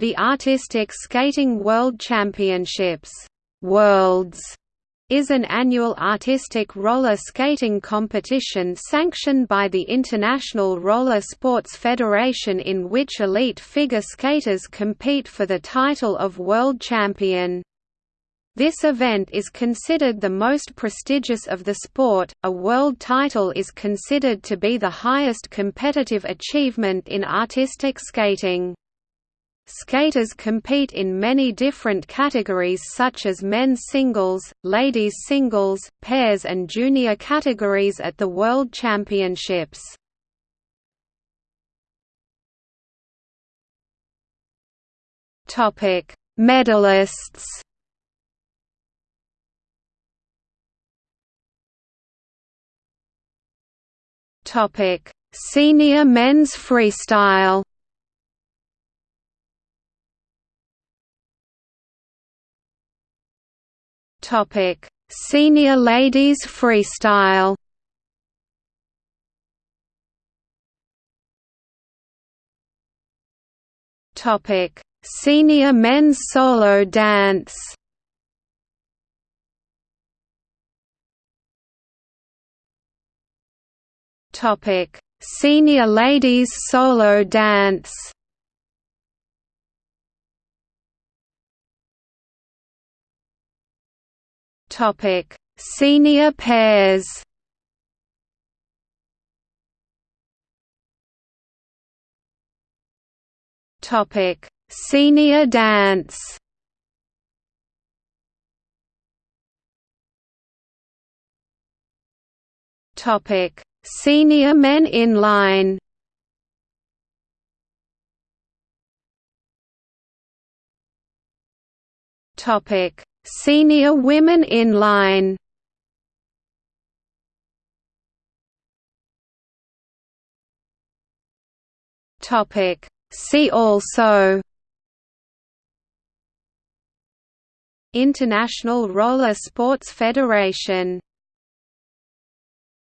The Artistic Skating World Championships Worlds is an annual artistic roller skating competition sanctioned by the International Roller Sports Federation in which elite figure skaters compete for the title of world champion. This event is considered the most prestigious of the sport. A world title is considered to be the highest competitive achievement in artistic skating. Skaters compete in many different categories such as men's singles, ladies singles, pairs and junior categories at the World Championships. Topic: Medalists. Topic: Senior men's freestyle. Topic: Senior ladies freestyle. Topic: Senior men's solo dance. Topic: Senior ladies solo dance. Topic: Senior pairs. Topic: Senior dance. Topic: Senior men inline. Topic: Senior women inline Topic. See also. International Roller Sports Federation